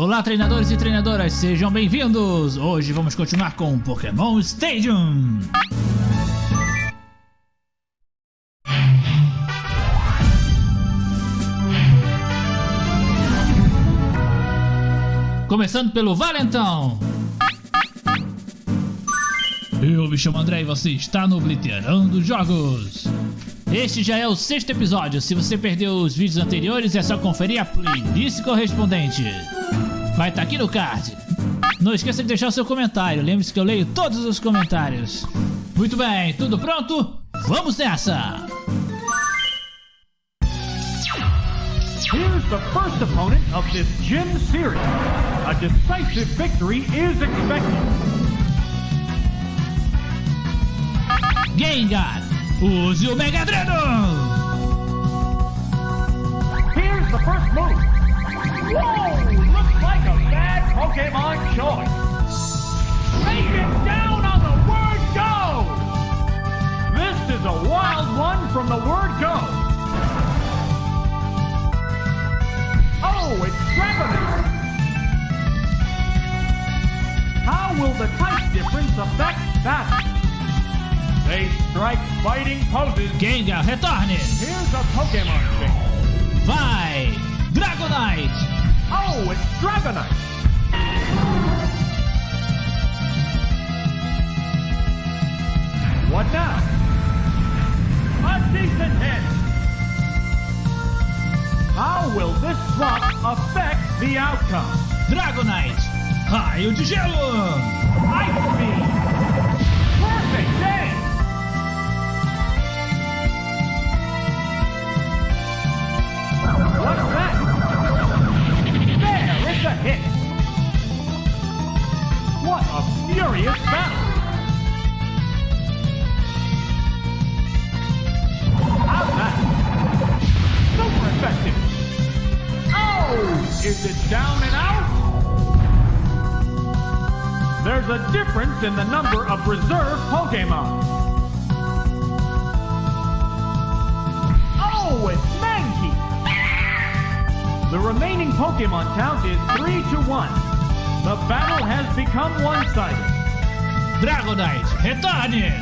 Olá, treinadores e treinadoras, sejam bem-vindos! Hoje vamos continuar com Pokémon Stadium! Começando pelo Valentão! Eu me chamo André e você está no Obliterando Jogos! Este já é o sexto episódio, se você perdeu os vídeos anteriores é só conferir a playlist correspondente. Vai estar tá aqui no card. Não esqueça de deixar o seu comentário, lembre-se que eu leio todos os comentários. Muito bem, tudo pronto? Vamos nessa! Here's the first opponent of this gym series. A decisive victory is expected. Gengar, use o Mega Dreno! Here's the first move. Whoa! A bad Pokemon choice. Take it down on the word go! This is a wild one from the word go. Oh, it's Dragonite! How will the type difference affect that? They strike fighting poses. Gengar, retorne! Here's a Pokemon change. Vai! Dragonite! Oh, it's Dragonite! What now? A decent hit! How will this swap affect the outcome? Dragonite! Raio de gelo! Ice Beam! Perfect day! What's that? Furious battle! Oh! Is it down and out? There's a difference in the number of reserve Pokemon. Oh, it's Mankey! The remaining Pokemon count is 3 to 1. The battle has become one-sided. Dragonite, retorne!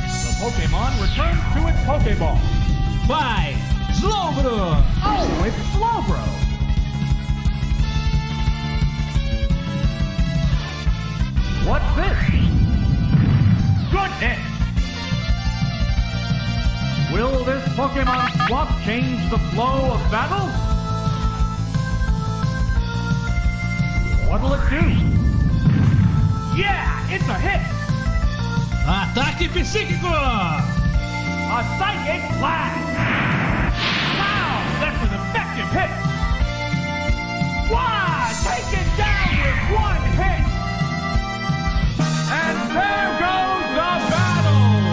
The Pokemon returns to its Pokeball. Vai! Slowbro! Oh, it's Slowbro! What's this? Goodness! Will this Pokemon swap change the flow of battle? What'll it do? Yeah, it's a hit! Ataque psíquico! A Psychic Blast! Wow, that's an effective hit! Wow, take it down with one hit! And there goes the battle!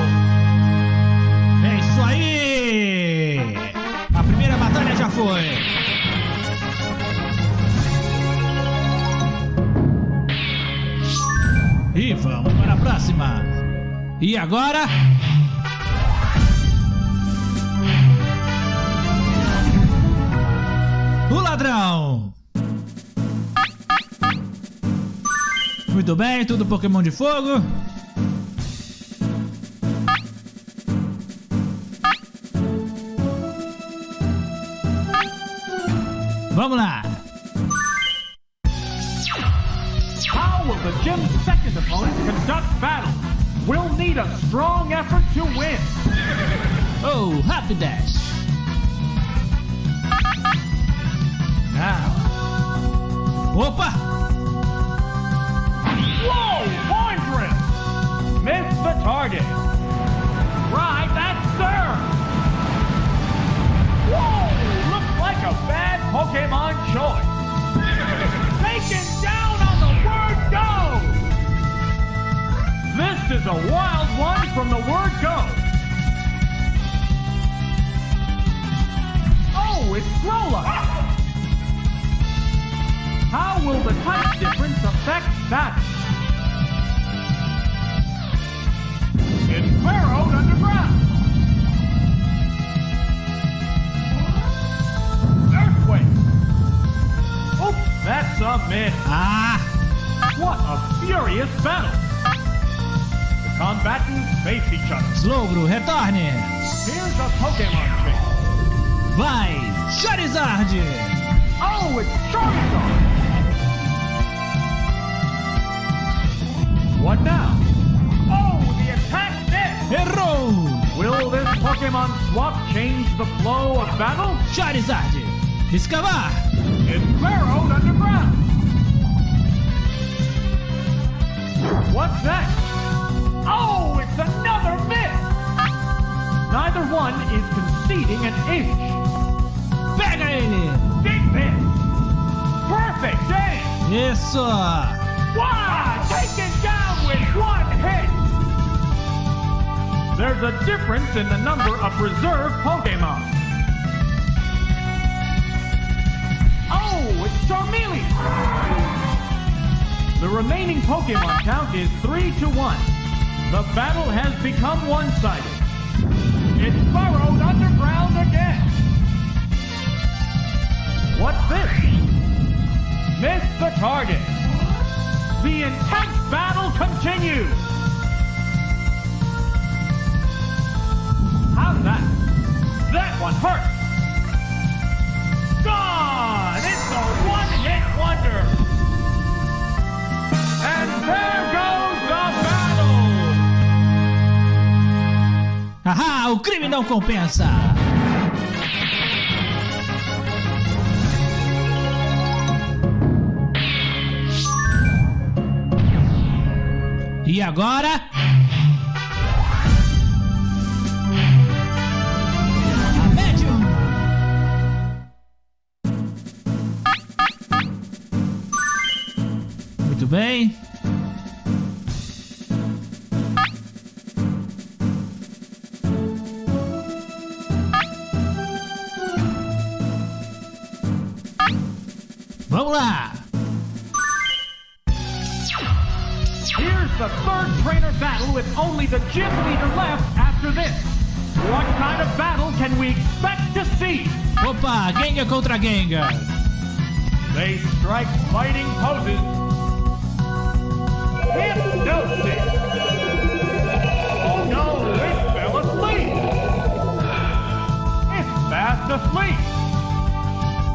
É isso aí! A primeira batalha já foi! E vamos para a próxima! E agora? O ladrão! Muito bem, tudo Pokémon de fogo. Vamos lá! Second opponent conduct battle? We'll need a strong effort to win. Oh, Rapidash! Now, Opa! whoa, horn drill! Missed the target. Charizard. Oh, it's Charizard. What now? Oh, the attack missed. Errou. Will this Pokemon swap change the flow of battle? Charizard. Escavar. It's burrowed underground. What's that? Oh, it's another miss. Neither one is conceding an inch. Aim. Isso. Wow, taken down with one hit. There's a difference in the number of reserve Pokemon. Oh, it's Charmeleon. The remaining Pokemon count is 3 to 1. The battle has become one-sided. It's burrowed underground again. What's this? Missed the target. The intense battle continues. How's that? That one hurt. Gone! It's a one-hit wonder. And there goes the battle. Haha, o crime não compensa. Agora? Muito bem. Vamos lá. The gym leader left after this. What kind of battle can we expect to see? Opa, Gengar contra Gengar. They strike fighting poses. Hypnosis! Oh no, it fell asleep! It's fast asleep!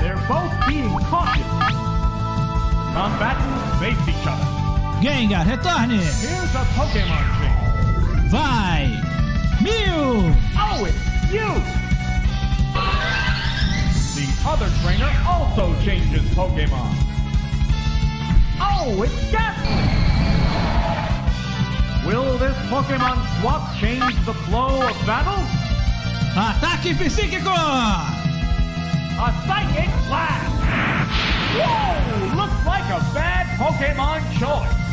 They're both being cautious. Combatants face each other. Gengar, retorne. Here's a Pokemon. Vai. Mew! Oh, it's Mew! The other trainer also changes Pokemon. Oh, it's Gastly! Will this Pokemon swap change the flow of battle? Ataque psíquico. A Psychic Blast! Whoa! Looks like a bad Pokemon choice.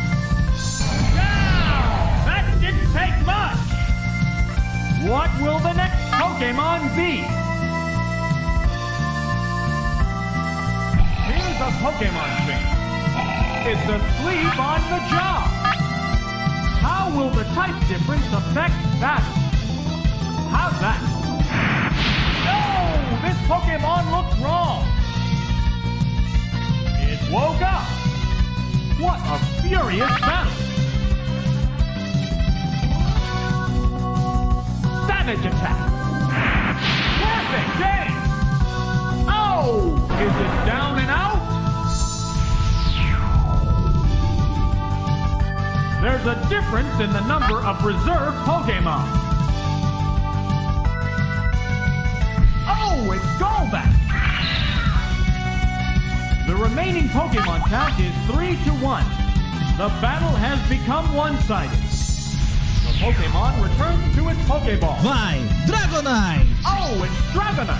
Be? Here's a Pokemon trick. It's asleep on the job. How will the type difference affect battle? How's that? No! This Pokemon looks wrong. It woke up. What a furious battle. Savage attack. Perfect. Oh, is it down and out? There's a difference in the number of reserve Pokemon. Oh, it's Golbat! The remaining Pokemon count is 3 to 1. The battle has become one-sided. Pokemon returns to its Pokeball. Vai. Dragonite. Oh, it's Dragonite!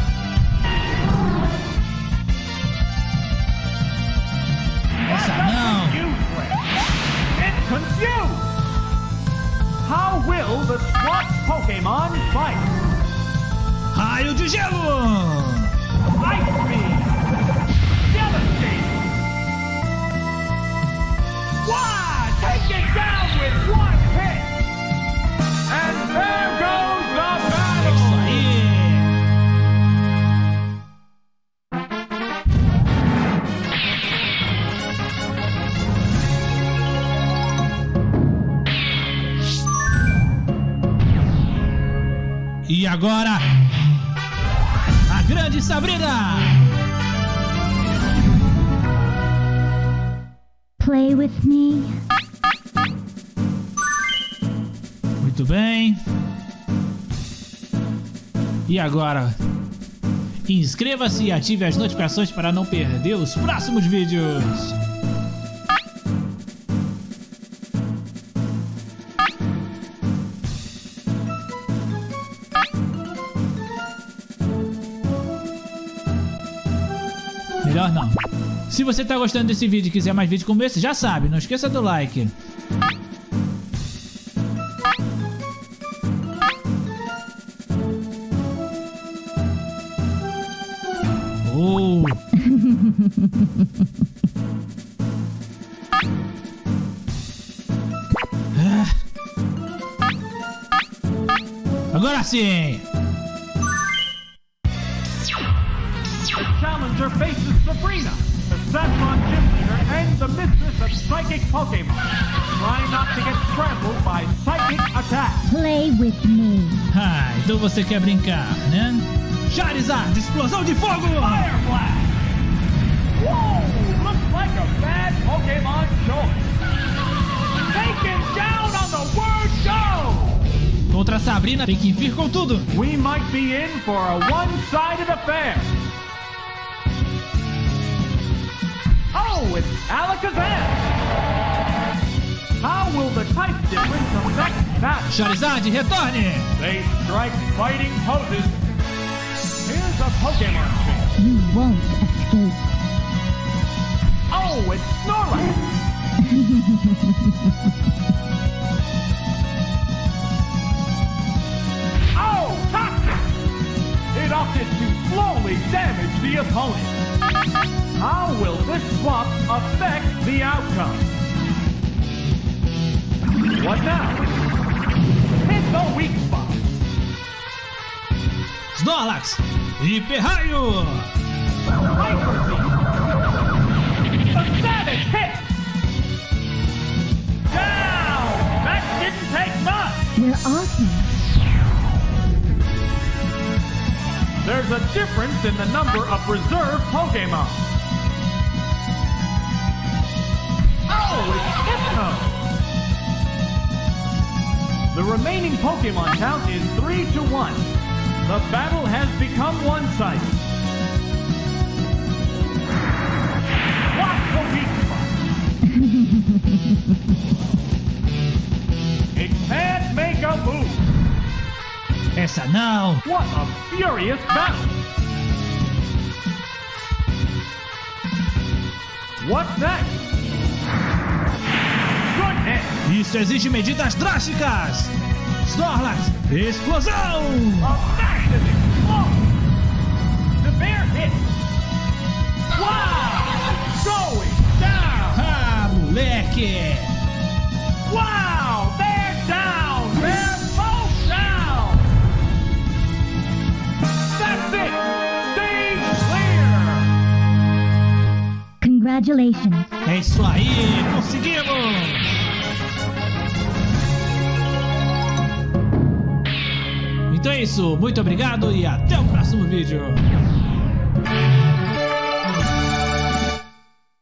Essa não. Confused. It's confused! How will the SWAT Pokemon fight? Raio de gelo. Ice Beam! Devastate! Why? Take it down agora, a grande Sabrina! Play with me. Muito bem. E agora? Inscreva-se e ative as notificações para não perder os próximos vídeos. Melhor não. Se você está gostando desse vídeo e quiser mais vídeos como esse, já sabe, não esqueça do like. Oh. Ah. Agora sim! Challenger faces Sabrina, the Saffron Gym Leader and the Mistress of Psychic Pokemon. Try not to get trampled by psychic attacks. Play with me. Ah, então você quer brincar, né? Charizard, explosão de fogo! Fire Blast! Whoa! Looks like a bad Pokemon choice. Taken down on the word go! Contra a Sabrina tem que vir com tudo. We might be in for a one-sided affair. Oh, it's Alakazam! How will the type difference affect that? Charizard, retorne! They strike fighting poses. Here's a Pokemon change. You won't escape. Oh, it's Snorlax! oh, toxic! It opted to slowly damage the opponent. How will this swap affect the outcome? What now? Hit the weak spot. Snorlax, Hiper Raio! Hyper Beam. A savage hit! Down! That didn't take much! You're awesome. There's a difference in the number of reserve Pokemon. Oh, it's Hypno! The remaining Pokemon count is 3 to 1. The battle has become one-sided. It can't make a move. Essa não! What a furious battle! What's next? Goodness! Isso exige medidas drásticas! Snorlax, explosão! A massive explosion! The bear hit! Wow! Going down! Ah, moleque! Congratulations. É isso aí, conseguimos! Então é isso, muito obrigado e até o próximo vídeo!